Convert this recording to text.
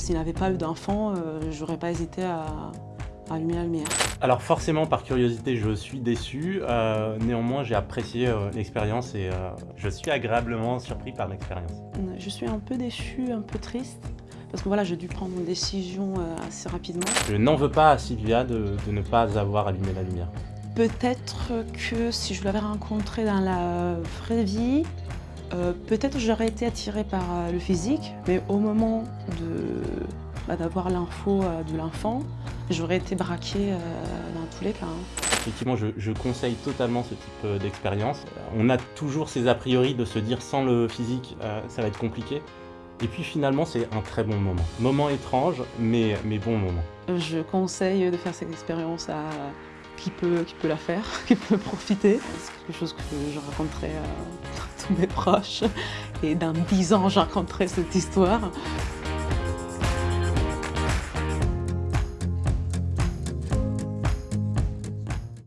S'il n'avait pas eu d'enfant, euh, j'aurais pas hésité à, à allumer la lumière. Alors forcément, par curiosité, je suis déçu. Euh, néanmoins, j'ai apprécié euh, l'expérience et euh, je suis agréablement surpris par l'expérience. Je suis un peu déçue, un peu triste, parce que voilà, j'ai dû prendre une décision assez rapidement. Je n'en veux pas à Sylvia de, de ne pas avoir allumé la lumière. Peut-être que si je l'avais rencontré dans la vraie vie, euh, peut-être j'aurais été attirée par euh, le physique, mais au moment bah, d'avoir l'info euh, de l'enfant, j'aurais été braquée euh, dans tous les cas. hein. Effectivement, je, je conseille totalement ce type euh, d'expérience. On a toujours ces a priori de se dire sans le physique, euh, ça va être compliqué. Et puis finalement, c'est un très bon moment. Moment étrange, mais, mais bon moment. Je conseille de faire cette expérience à qui peut, qui peut la faire, qui peut profiter. C'est quelque chose que je raconterai à tous mes proches. Et dans 10 ans, je raconterai cette histoire.